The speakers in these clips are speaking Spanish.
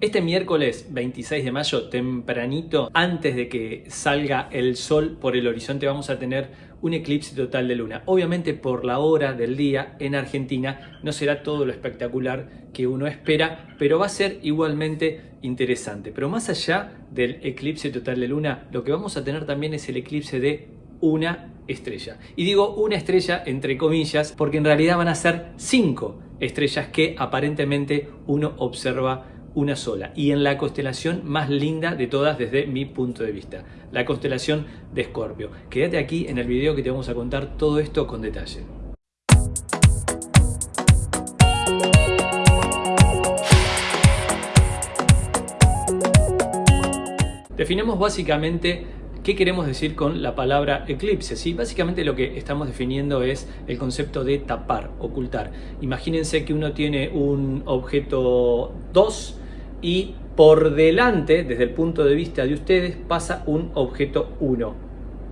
Este miércoles 26 de mayo, tempranito, antes de que salga el sol por el horizonte, vamos a tener un eclipse total de luna. Obviamente por la hora del día en Argentina no será todo lo espectacular que uno espera, pero va a ser igualmente interesante. Pero más allá del eclipse total de luna, lo que vamos a tener también es el eclipse de una estrella. Y digo una estrella entre comillas porque en realidad van a ser cinco estrellas que aparentemente uno observa una sola y en la constelación más linda de todas desde mi punto de vista, la constelación de Escorpio. Quédate aquí en el video que te vamos a contar todo esto con detalle. Definimos básicamente ¿Qué queremos decir con la palabra eclipse? Sí, básicamente lo que estamos definiendo es el concepto de tapar, ocultar. Imagínense que uno tiene un objeto 2 y por delante, desde el punto de vista de ustedes, pasa un objeto 1.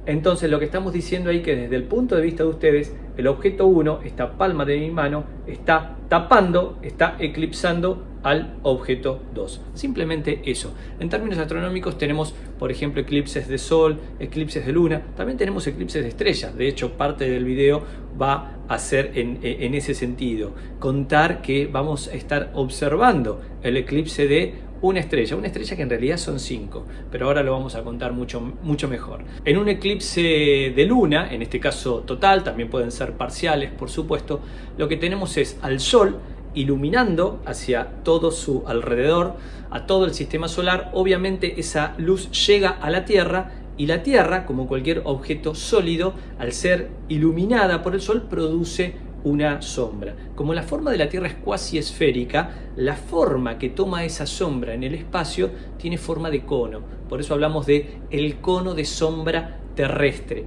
Entonces lo que estamos diciendo ahí que desde el punto de vista de ustedes, el objeto 1, esta palma de mi mano, está tapando, está eclipsando al objeto 2. Simplemente eso. En términos astronómicos tenemos, por ejemplo, eclipses de Sol, eclipses de Luna, también tenemos eclipses de estrellas. De hecho, parte del video va a ser en, en ese sentido. Contar que vamos a estar observando el eclipse de una estrella, una estrella que en realidad son cinco, pero ahora lo vamos a contar mucho, mucho mejor. En un eclipse de luna, en este caso total, también pueden ser parciales por supuesto, lo que tenemos es al Sol iluminando hacia todo su alrededor, a todo el sistema solar, obviamente esa luz llega a la Tierra y la Tierra, como cualquier objeto sólido, al ser iluminada por el Sol, produce una sombra. Como la forma de la Tierra es cuasi esférica, la forma que toma esa sombra en el espacio tiene forma de cono. Por eso hablamos de el cono de sombra terrestre.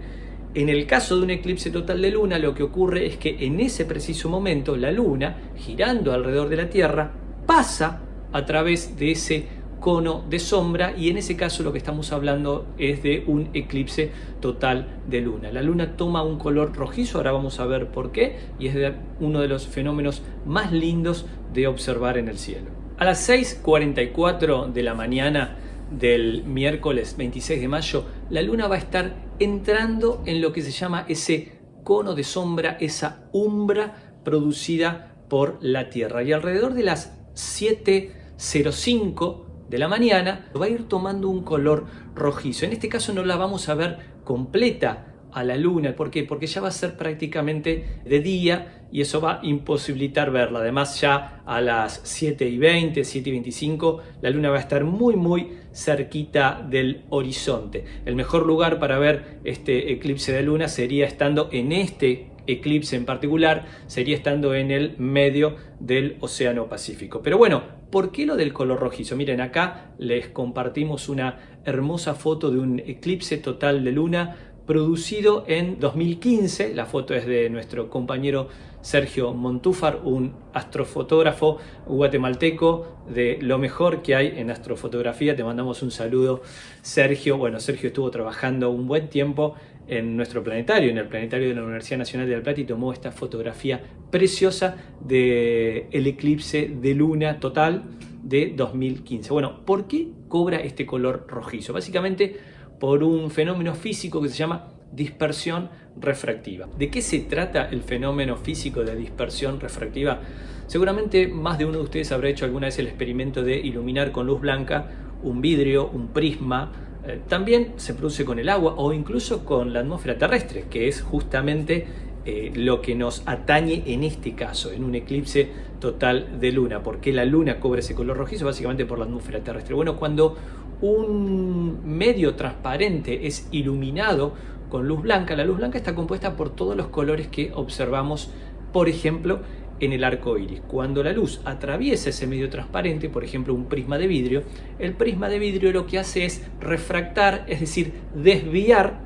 En el caso de un eclipse total de luna, lo que ocurre es que en ese preciso momento la luna, girando alrededor de la Tierra, pasa a través de ese cono de sombra y en ese caso lo que estamos hablando es de un eclipse total de luna. La luna toma un color rojizo, ahora vamos a ver por qué, y es uno de los fenómenos más lindos de observar en el cielo. A las 6.44 de la mañana del miércoles 26 de mayo, la luna va a estar entrando en lo que se llama ese cono de sombra, esa umbra producida por la Tierra. Y alrededor de las 7.05 de la mañana va a ir tomando un color rojizo. En este caso no la vamos a ver completa a la luna. ¿Por qué? Porque ya va a ser prácticamente de día y eso va a imposibilitar verla. Además ya a las 7 y 20, 7 y 25, la luna va a estar muy muy cerquita del horizonte. El mejor lugar para ver este eclipse de luna sería estando en este eclipse en particular, sería estando en el medio del Océano Pacífico. Pero bueno, ¿por qué lo del color rojizo? Miren, acá les compartimos una hermosa foto de un eclipse total de luna producido en 2015. La foto es de nuestro compañero Sergio Montúfar, un astrofotógrafo guatemalteco de lo mejor que hay en astrofotografía. Te mandamos un saludo, Sergio. Bueno, Sergio estuvo trabajando un buen tiempo en nuestro planetario, en el planetario de la Universidad Nacional de La Plata y tomó esta fotografía preciosa del el eclipse de luna total de 2015. Bueno, ¿por qué cobra este color rojizo? Básicamente por un fenómeno físico que se llama dispersión refractiva. ¿De qué se trata el fenómeno físico de dispersión refractiva? Seguramente más de uno de ustedes habrá hecho alguna vez el experimento de iluminar con luz blanca un vidrio, un prisma, eh, también se produce con el agua o incluso con la atmósfera terrestre, que es justamente eh, lo que nos atañe en este caso, en un eclipse total de luna. ¿Por qué la luna cobra ese color rojizo? Básicamente por la atmósfera terrestre. Bueno, cuando un medio transparente es iluminado con luz blanca, la luz blanca está compuesta por todos los colores que observamos, por ejemplo, en el arco iris. Cuando la luz atraviesa ese medio transparente, por ejemplo un prisma de vidrio, el prisma de vidrio lo que hace es refractar, es decir, desviar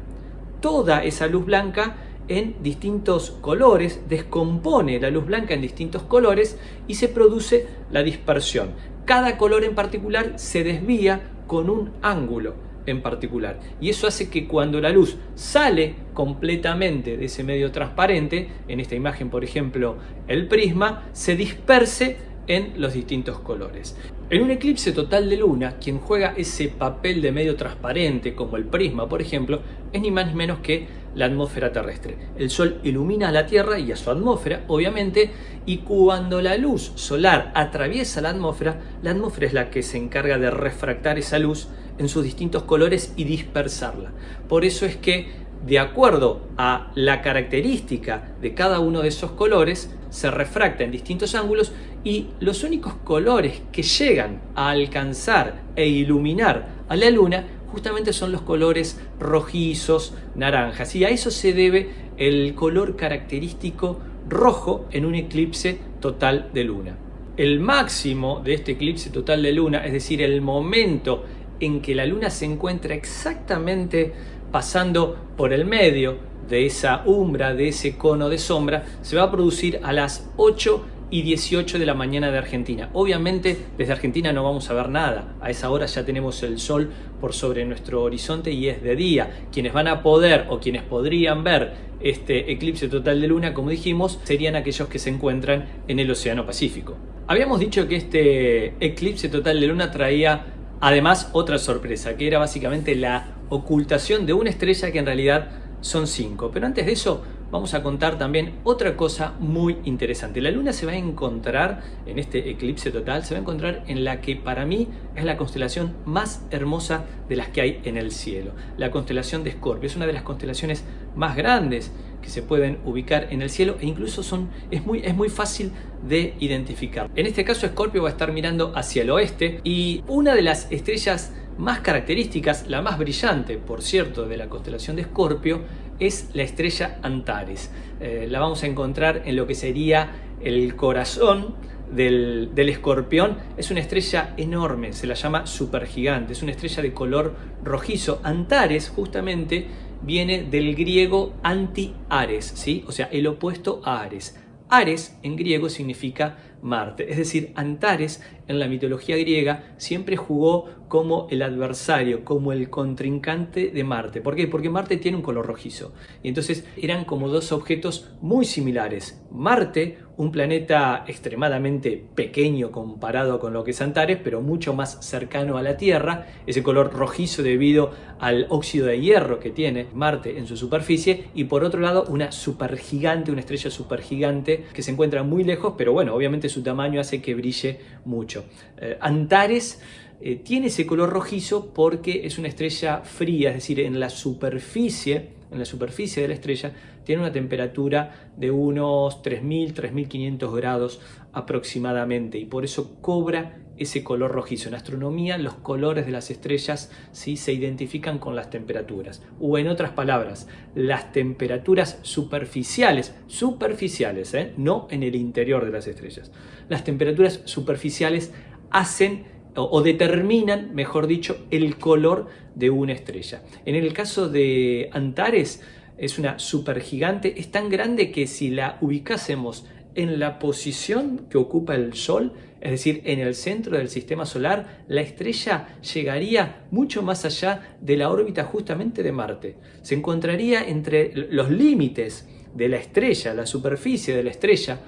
toda esa luz blanca en distintos colores, descompone la luz blanca en distintos colores y se produce la dispersión. Cada color en particular se desvía con un ángulo en particular. Y eso hace que cuando la luz sale completamente de ese medio transparente, en esta imagen por ejemplo el prisma, se disperse en los distintos colores. En un eclipse total de luna, quien juega ese papel de medio transparente, como el prisma por ejemplo, es ni más ni menos que la atmósfera terrestre. El Sol ilumina a la Tierra y a su atmósfera, obviamente, y cuando la luz solar atraviesa la atmósfera, la atmósfera es la que se encarga de refractar esa luz en sus distintos colores y dispersarla. Por eso es que de acuerdo a la característica de cada uno de esos colores, se refracta en distintos ángulos y los únicos colores que llegan a alcanzar e iluminar a la luna justamente son los colores rojizos, naranjas. Y a eso se debe el color característico rojo en un eclipse total de luna. El máximo de este eclipse total de luna, es decir, el momento en que la luna se encuentra exactamente pasando por el medio de esa umbra, de ese cono de sombra, se va a producir a las 8 y 18 de la mañana de Argentina. Obviamente desde Argentina no vamos a ver nada, a esa hora ya tenemos el sol por sobre nuestro horizonte y es de día. Quienes van a poder o quienes podrían ver este eclipse total de luna, como dijimos, serían aquellos que se encuentran en el Océano Pacífico. Habíamos dicho que este eclipse total de luna traía además otra sorpresa, que era básicamente la ocultación de una estrella que en realidad son cinco. Pero antes de eso vamos a contar también otra cosa muy interesante. La luna se va a encontrar en este eclipse total, se va a encontrar en la que para mí es la constelación más hermosa de las que hay en el cielo. La constelación de Escorpio es una de las constelaciones más grandes que se pueden ubicar en el cielo e incluso son, es, muy, es muy fácil de identificar. En este caso Escorpio va a estar mirando hacia el oeste y una de las estrellas más características, la más brillante, por cierto, de la constelación de Escorpio, es la estrella Antares. Eh, la vamos a encontrar en lo que sería el corazón del, del, escorpión. Es una estrella enorme, se la llama supergigante, es una estrella de color rojizo. Antares, justamente, viene del griego anti-Ares, ¿sí? o sea, el opuesto a Ares. Ares en griego significa Marte, es decir, Antares en la mitología griega siempre jugó como el adversario, como el contrincante de Marte. ¿Por qué? Porque Marte tiene un color rojizo. Y entonces eran como dos objetos muy similares. Marte, un planeta extremadamente pequeño comparado con lo que es Antares, pero mucho más cercano a la Tierra, ese color rojizo debido al óxido de hierro que tiene Marte en su superficie, y por otro lado una supergigante, una estrella supergigante que se encuentra muy lejos, pero bueno, obviamente su tamaño hace que brille mucho. Eh, Antares eh, tiene ese color rojizo porque es una estrella fría, es decir, en la superficie, en la superficie de la estrella tiene una temperatura de unos 3.000, 3.500 grados aproximadamente y por eso cobra ese color rojizo. En astronomía los colores de las estrellas ¿sí? se identifican con las temperaturas. O en otras palabras, las temperaturas superficiales, superficiales, ¿eh? no en el interior de las estrellas. Las temperaturas superficiales hacen o, determinan, mejor dicho, el color de una estrella. En el caso de Antares, es una supergigante, es tan grande que si la ubicásemos en la posición que ocupa el Sol, es decir, en el centro del sistema solar, la estrella llegaría mucho más allá de la órbita justamente de Marte. Se encontraría entre los límites de la estrella, la superficie de la estrella,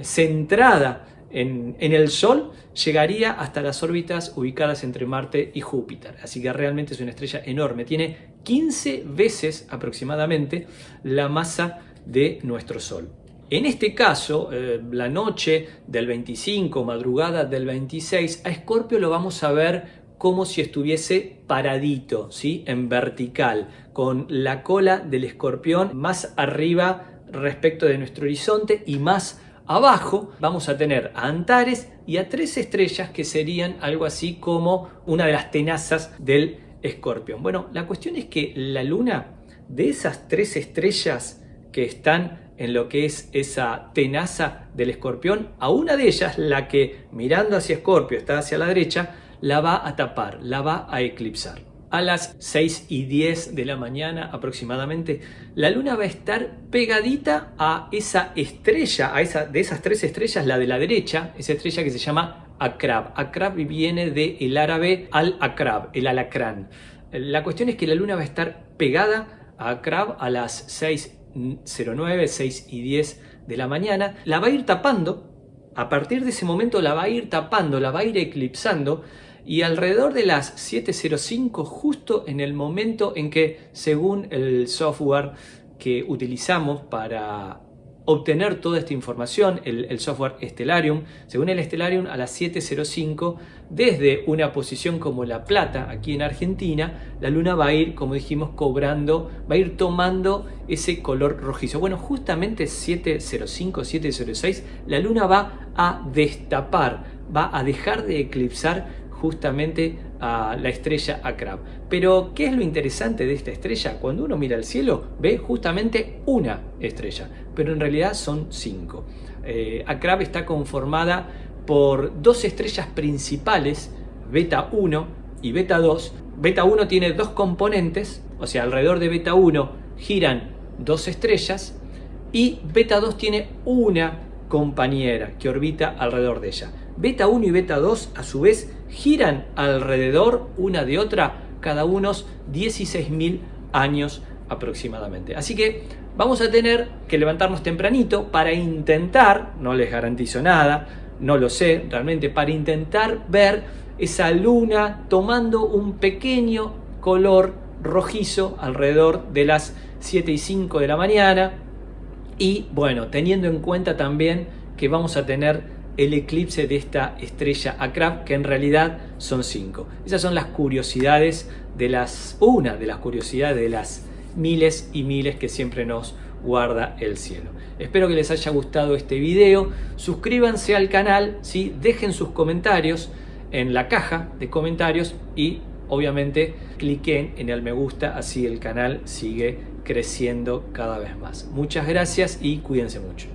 centrada en, el Sol llegaría hasta las órbitas ubicadas entre Marte y Júpiter. Así que realmente es una estrella enorme. Tiene 15 veces aproximadamente la masa de nuestro Sol. En este caso, eh, la noche del 25, madrugada del 26, a Escorpio lo vamos a ver como si estuviese paradito, ¿sí? en vertical, con la cola del escorpión más arriba respecto de nuestro horizonte y más Abajo vamos a tener a Antares y a tres estrellas que serían algo así como una de las tenazas del escorpión. Bueno, la cuestión es que la luna, de esas tres estrellas que están en lo que es esa tenaza del escorpión, a una de ellas, la que mirando hacia escorpio está hacia la derecha, la va a tapar, la va a eclipsar a las 6 y 10 de la mañana aproximadamente, la luna va a estar pegadita a esa estrella, a esa, de esas tres estrellas, la de la derecha, esa estrella que se llama Akrab. Akrab viene del árabe al-Akrab, el alacrán. La cuestión es que la luna va a estar pegada a Akrab a las 6.09, 6 y 10 de la mañana, la va a ir tapando a partir de ese momento la va a ir tapando, la va a ir eclipsando y alrededor de las 7.05 justo en el momento en que según el software que utilizamos para obtener toda esta información, el, software Stellarium. Según el Stellarium, a las 7.05, desde una posición como La Plata, aquí en Argentina, la luna va a ir, como dijimos, cobrando, va a ir tomando ese color rojizo. Bueno, justamente 7.05, 7.06, la luna va a destapar, va a dejar de eclipsar justamente a la estrella Akrab. Pero, ¿qué es lo interesante de esta estrella? Cuando uno mira al cielo, ve justamente una estrella, pero en realidad son cinco. Eh, está conformada por dos estrellas principales, Beta 1 y Beta 2. Beta 1 tiene dos componentes, o sea, alrededor de Beta 1 giran dos estrellas y Beta 2 tiene una compañera que orbita alrededor de ella. Beta 1 y Beta 2 a su vez giran alrededor una de otra cada unos 16.000 años aproximadamente. Así que vamos a tener que levantarnos tempranito para intentar, no les garantizo nada, no lo sé realmente, para intentar ver esa luna tomando un pequeño color rojizo alrededor de las 7 y 5 de la mañana y bueno, teniendo en cuenta también que vamos a tener el eclipse de esta estrella Akrab, que en realidad son cinco. Esas son las curiosidades de las, una de las curiosidades de las miles y miles que siempre nos guarda el cielo. Espero que les haya gustado este video, suscríbanse al canal, ¿sí? dejen sus comentarios en la caja de comentarios y obviamente cliquen en el me gusta, así el canal sigue creciendo cada vez más. Muchas gracias y cuídense mucho.